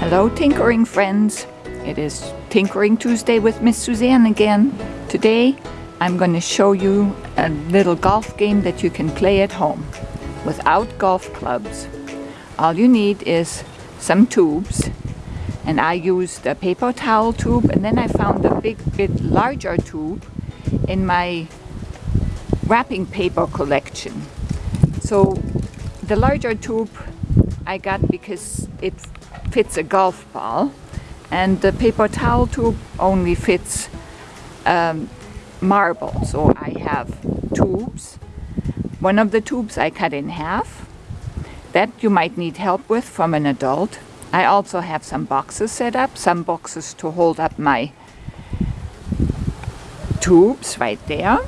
Hello tinkering friends. It is Tinkering Tuesday with Miss Suzanne again. Today I'm going to show you a little golf game that you can play at home without golf clubs. All you need is some tubes and I used a paper towel tube and then I found a big bit larger tube in my wrapping paper collection. So the larger tube I got because it fits a golf ball and the paper towel tube only fits um, marble. So I have tubes. One of the tubes I cut in half. That you might need help with from an adult. I also have some boxes set up, some boxes to hold up my tubes right there.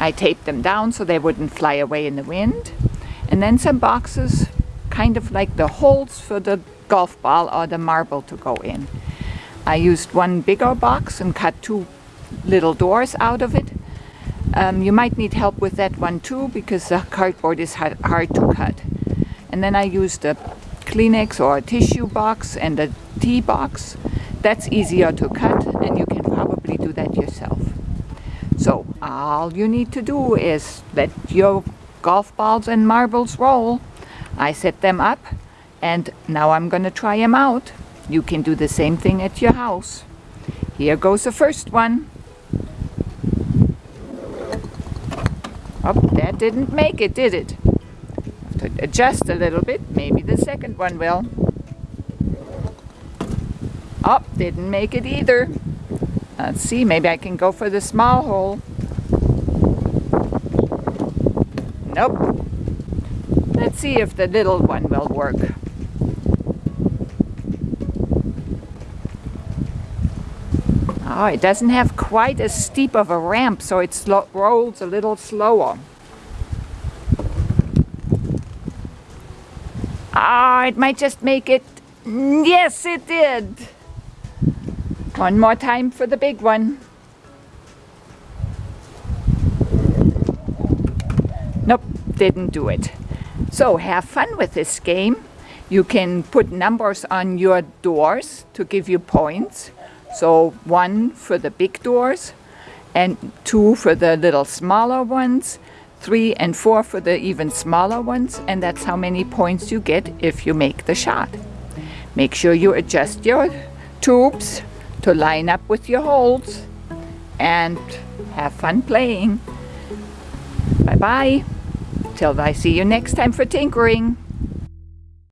I taped them down so they wouldn't fly away in the wind. And then some boxes kind of like the holes for the golf ball or the marble to go in. I used one bigger box and cut two little doors out of it. Um, you might need help with that one too because the cardboard is hard, hard to cut. And then I used a Kleenex or a tissue box and a tea box. That's easier to cut and you can probably do that yourself. So all you need to do is let your golf balls and marbles roll I set them up and now I'm going to try them out. You can do the same thing at your house. Here goes the first one. Oh, that didn't make it, did it? To adjust a little bit. Maybe the second one will. Oh, didn't make it either. Let's see, maybe I can go for the small hole. Nope. Let's see if the little one will work. Oh, it doesn't have quite as steep of a ramp, so it rolls a little slower. Ah, oh, it might just make it. Yes, it did. One more time for the big one. Nope, didn't do it. So have fun with this game. You can put numbers on your doors to give you points. So one for the big doors and two for the little smaller ones, three and four for the even smaller ones, and that's how many points you get if you make the shot. Make sure you adjust your tubes to line up with your holes and have fun playing. Bye-bye. Till I see you next time for tinkering.